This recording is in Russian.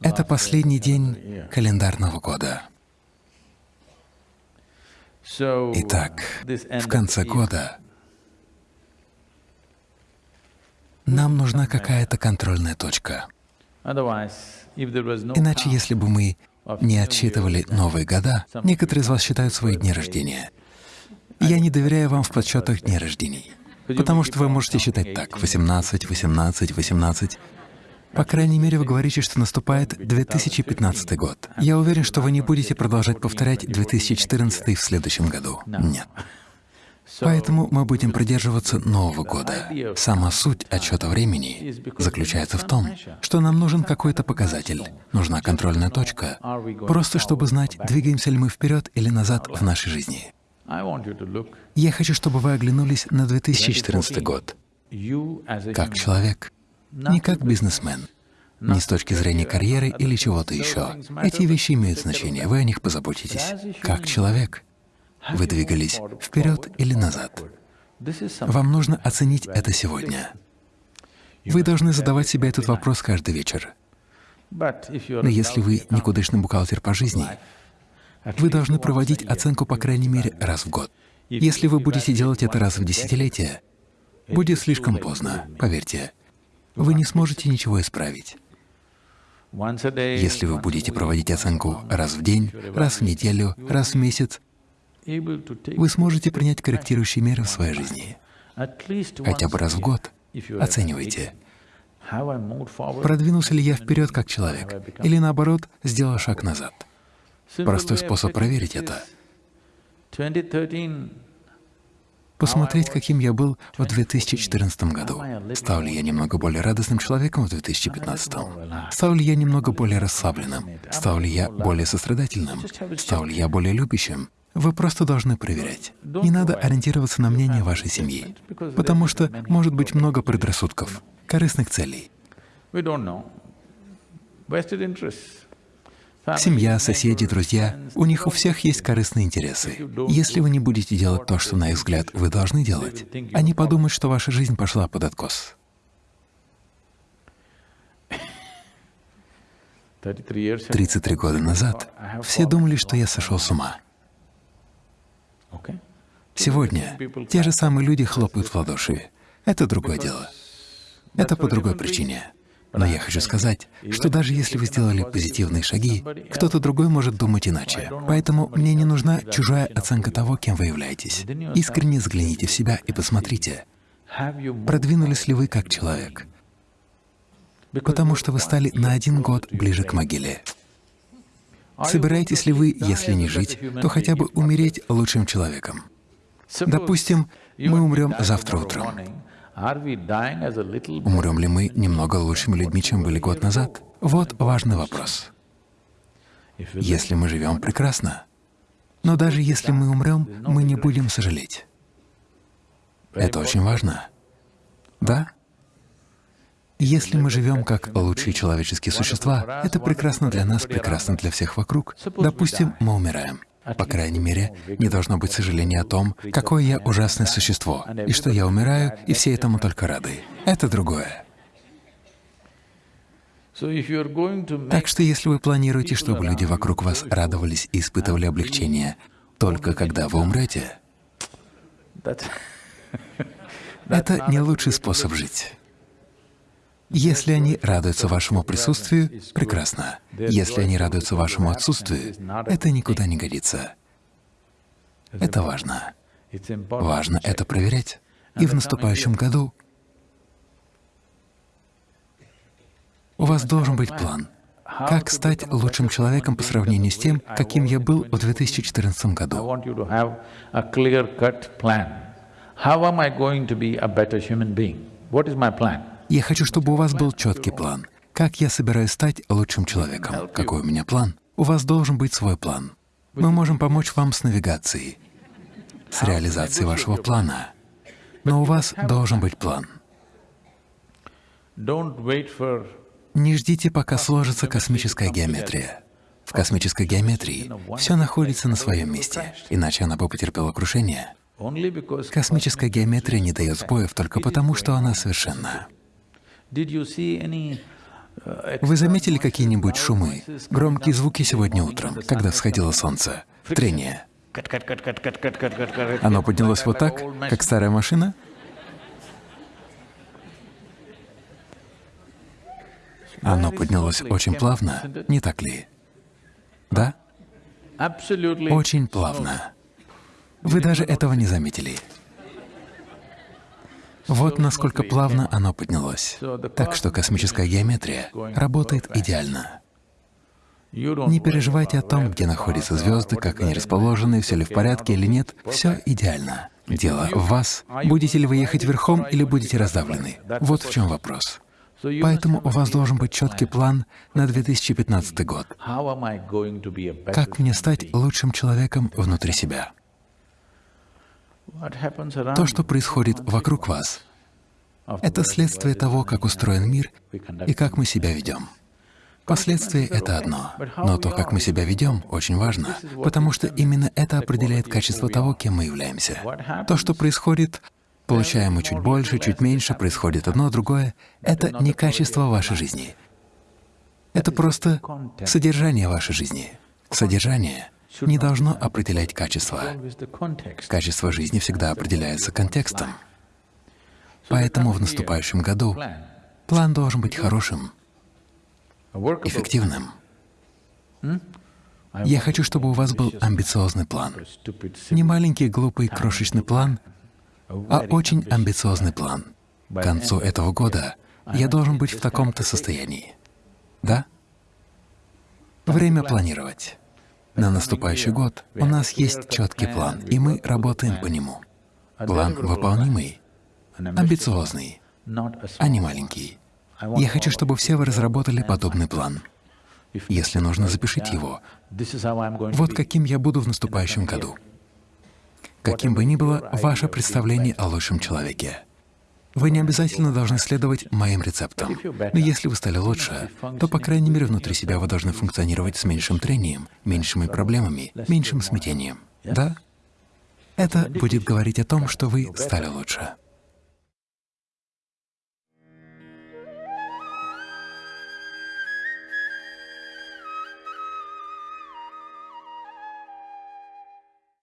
Это последний день календарного года. Итак, в конце года нам нужна какая-то контрольная точка. Иначе, если бы мы не отсчитывали новые года, некоторые из вас считают свои дни рождения. Я не доверяю вам в подсчетах дней рождений, потому что вы можете считать так — 18, 18, 18. По крайней мере, вы говорите, что наступает 2015 год. Я уверен, что вы не будете продолжать повторять 2014 в следующем году. Нет. Поэтому мы будем придерживаться Нового года. Сама суть отсчета времени заключается в том, что нам нужен какой-то показатель, нужна контрольная точка, просто чтобы знать, двигаемся ли мы вперед или назад в нашей жизни. Я хочу, чтобы вы оглянулись на 2014 год как человек, не как бизнесмен, не с точки зрения карьеры или чего-то еще. Эти вещи имеют значение, вы о них позаботитесь. Как человек, вы двигались вперед или назад. Вам нужно оценить это сегодня. Вы должны задавать себе этот вопрос каждый вечер. Но если вы никудышный бухгалтер по жизни, вы должны проводить оценку по крайней мере раз в год. Если вы будете делать это раз в десятилетие, будет слишком поздно, поверьте. Вы не сможете ничего исправить. Если вы будете проводить оценку раз в день, раз в неделю, раз в месяц, вы сможете принять корректирующие меры в своей жизни. Хотя бы раз в год. Оценивайте, продвинулся ли я вперед как человек, или наоборот, сделал шаг назад. Простой способ проверить это is 2013 посмотреть, каким я был в 2014 году. Стал ли я немного более радостным человеком в 2015? Стал ли я немного более расслабленным? Стал ли я более сострадательным? Стал ли я более любящим? Вы просто должны проверять. Не надо ориентироваться на мнение вашей семьи, потому что может быть много предрассудков, корыстных целей. Семья, соседи, друзья, у них у всех есть корыстные интересы. Если вы не будете делать то, что, на их взгляд, вы должны делать, они подумают, что ваша жизнь пошла под откос. 33 years ago, 33 года назад все думали, что я сошел с ума. Сегодня те же самые люди хлопают в ладоши. Это другое дело. Это по другой причине. Но я хочу сказать, что даже если вы сделали позитивные шаги, кто-то другой может думать иначе. Поэтому мне не нужна чужая оценка того, кем вы являетесь. Искренне взгляните в себя и посмотрите, продвинулись ли вы как человек, потому что вы стали на один год ближе к могиле. Собираетесь ли вы, если не жить, то хотя бы умереть лучшим человеком? Допустим, мы умрем завтра утром. Умрем ли мы немного лучшими людьми, чем были год назад? Вот важный вопрос. Если мы живем прекрасно, но даже если мы умрем, мы не будем сожалеть. Это очень важно. Да? Если мы живем как лучшие человеческие существа, это прекрасно для нас, прекрасно для всех вокруг. Допустим, мы умираем. По крайней мере, не должно быть сожаления о том, какое я ужасное существо, и что я умираю, и все этому только рады. Это другое. Так что если вы планируете, чтобы люди вокруг вас радовались и испытывали облегчение только когда вы умрете, это не лучший способ жить. Если они радуются вашему присутствию, прекрасно. Если они радуются вашему отсутствию, это никуда не годится. Это важно. Важно это проверять. И в наступающем году у вас должен быть план. Как стать лучшим человеком по сравнению с тем, каким я был в 2014 I году? What is my plan? Я хочу, чтобы у вас был четкий план. Как я собираюсь стать лучшим человеком? Какой у меня план? У вас должен быть свой план. Мы можем помочь вам с навигацией, с реализацией вашего плана. Но у вас должен быть план. Не ждите, пока сложится космическая геометрия. В космической геометрии все находится на своем месте, иначе она бы потерпела крушение. Космическая геометрия не дает сбоев только потому, что она совершенна. Вы заметили какие-нибудь шумы, громкие звуки сегодня утром, когда всходило солнце? Трение. Оно поднялось вот так, как старая машина? Оно поднялось очень плавно, не так ли? Да? Очень плавно. Вы даже этого не заметили. Вот насколько плавно оно поднялось. Так что космическая геометрия работает идеально. Не переживайте о том, где находятся звезды, как они расположены, все ли в порядке или нет. Все идеально. Дело в вас. Будете ли вы ехать верхом или будете раздавлены? Вот в чем вопрос. Поэтому у вас должен быть четкий план на 2015 год. Как мне стать лучшим человеком внутри себя? То, что происходит вокруг вас, это следствие того, как устроен мир и как мы себя ведем. Последствия — это одно, но то, как мы себя ведем, очень важно, потому что именно это определяет качество того, кем мы являемся. То, что происходит, получаем мы чуть больше, чуть меньше, происходит одно, другое — это не качество вашей жизни. Это просто содержание вашей жизни. Содержание не должно определять качество. Качество жизни всегда определяется контекстом. Поэтому в наступающем году план должен быть хорошим, эффективным. Я хочу, чтобы у вас был амбициозный план. Не маленький, глупый, крошечный план, а очень амбициозный план. К концу этого года я должен быть в таком-то состоянии. Да? Время планировать. На наступающий год у нас есть четкий план, и мы работаем по нему. План выполнимый, амбициозный, а не маленький. Я хочу, чтобы все вы разработали подобный план. Если нужно, запишите его. Вот каким я буду в наступающем году. Каким бы ни было ваше представление о лучшем человеке. Вы не обязательно должны следовать моим рецептам. Но если вы стали лучше, то, по крайней мере, внутри себя вы должны функционировать с меньшим трением, меньшими проблемами, меньшим смятением. Да? Это будет говорить о том, что вы стали лучше.